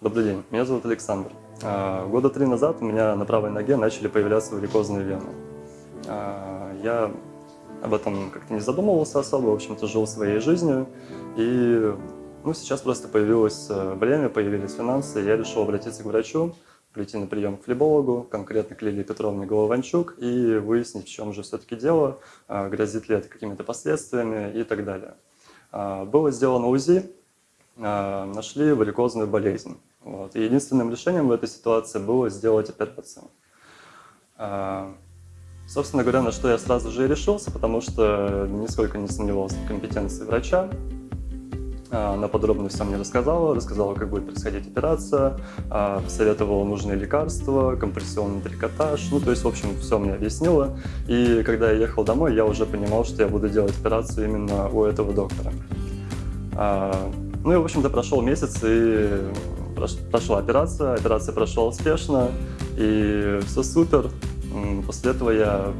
Добрый день, меня зовут Александр. А, Года три назад у меня на правой ноге начали появляться варикозные вены. А, Я об этом как-то не задумывался особо, в общем-то жил своей жизнью. И ну, сейчас просто появилось э, время, появились финансы, и я решил обратиться к врачу, прийти на прием к флебологу, конкретно к Лилии Петровне Голованчук, и выяснить, в чем же все-таки дело, а, грозит ли это какими-то последствиями и так далее. Было сделано УЗИ, нашли варикозную болезнь. Вот. И единственным решением в этой ситуации было сделать операцию. А, Собственно говоря, на что я сразу же и решился, потому что нисколько не сомневался в компетенции врача. А, Она подробно все мне рассказала, рассказала, как будет происходить операция, а, посоветовала нужные лекарства, компрессионный трикотаж, ну, то есть, в общем, все мне объяснила. И когда я ехал домой, я уже понимал, что я буду делать операцию именно у этого доктора. Ну и, в общем-то, прошел месяц, и прошла операция, операция прошла успешно, и все супер. После этого я,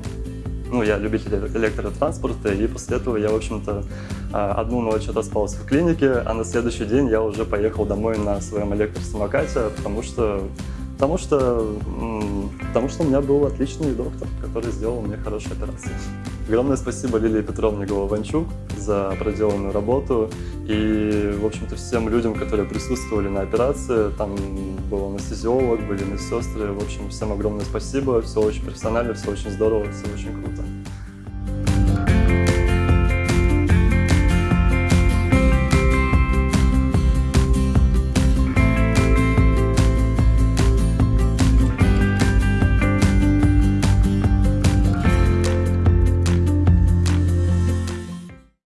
ну, я любитель электротранспорта, и после этого я, в общем-то, а, одну ночь отоспался в клинике, а на следующий день я уже поехал домой на своем электросамокате, потому что, потому что, потому что у меня был отличный доктор, который сделал мне хорошую операцию. Огромное спасибо Лилии Петровне Голованчук за проделанную работу и, в общем-то, всем людям, которые присутствовали на операции. Там был анестезиолог, были медсестры. В общем, всем огромное спасибо. Все очень профессионально, все очень здорово, все очень круто.